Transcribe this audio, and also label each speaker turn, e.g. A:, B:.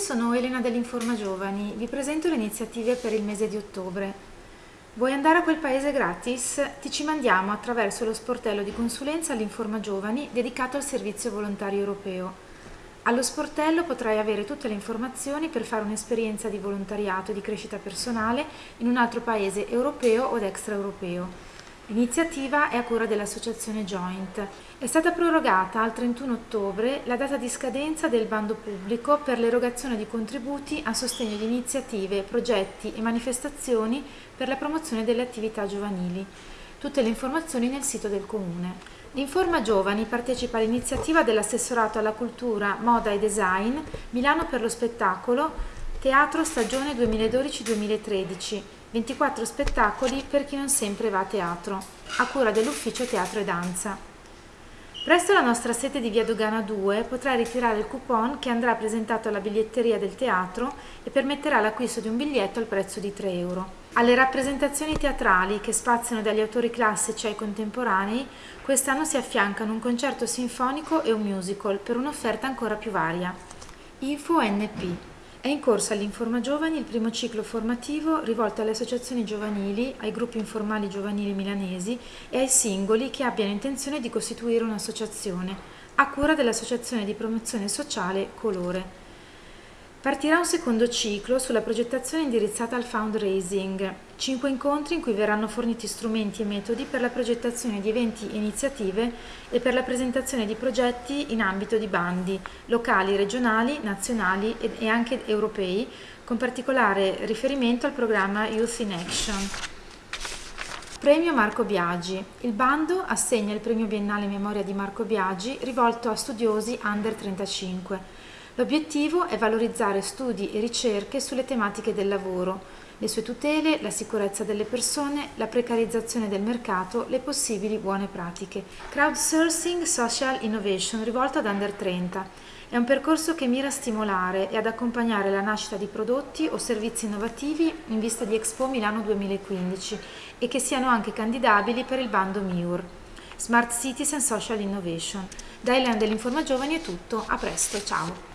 A: sono Elena dell'Informa Giovani, vi presento le iniziative per il mese di ottobre. Vuoi andare a quel paese gratis? Ti ci mandiamo attraverso lo sportello di consulenza all'Informa Giovani dedicato al servizio volontario europeo. Allo sportello potrai avere tutte le informazioni per fare un'esperienza di volontariato e di crescita personale in un altro paese europeo o extraeuropeo. L'iniziativa è a cura dell'associazione Joint. È stata prorogata al 31 ottobre la data di scadenza del bando pubblico per l'erogazione di contributi a sostegno di iniziative, progetti e manifestazioni per la promozione delle attività giovanili. Tutte le informazioni nel sito del Comune. L'informa Giovani partecipa all'iniziativa dell'assessorato alla cultura, moda e design Milano per lo spettacolo Teatro stagione 2012-2013 24 spettacoli per chi non sempre va a teatro, a cura dell'ufficio Teatro e Danza. Presso la nostra sede di Via Dogana 2 potrai ritirare il coupon che andrà presentato alla biglietteria del teatro e permetterà l'acquisto di un biglietto al prezzo di 3 euro. Alle rappresentazioni teatrali che spaziano dagli autori classici ai contemporanei, quest'anno si affiancano un concerto sinfonico e un musical per un'offerta ancora più varia. Info NP è in corso all'Informa Giovani il primo ciclo formativo rivolto alle associazioni giovanili, ai gruppi informali giovanili milanesi e ai singoli che abbiano intenzione di costituire un'associazione, a cura dell'Associazione di Promozione Sociale Colore. Partirà un secondo ciclo sulla progettazione indirizzata al fundraising, cinque incontri in cui verranno forniti strumenti e metodi per la progettazione di eventi e iniziative e per la presentazione di progetti in ambito di bandi, locali, regionali, nazionali e anche europei, con particolare riferimento al programma Youth in Action. Premio Marco Biagi. Il bando assegna il premio biennale Memoria di Marco Biagi rivolto a studiosi under 35 L'obiettivo è valorizzare studi e ricerche sulle tematiche del lavoro, le sue tutele, la sicurezza delle persone, la precarizzazione del mercato, le possibili buone pratiche. Crowdsourcing Social Innovation rivolto ad Under 30. È un percorso che mira a stimolare e ad accompagnare la nascita di prodotti o servizi innovativi in vista di Expo Milano 2015 e che siano anche candidabili per il bando MIUR. Smart Cities and Social Innovation. Da Elena dell'Informa Giovani è tutto, a presto, ciao!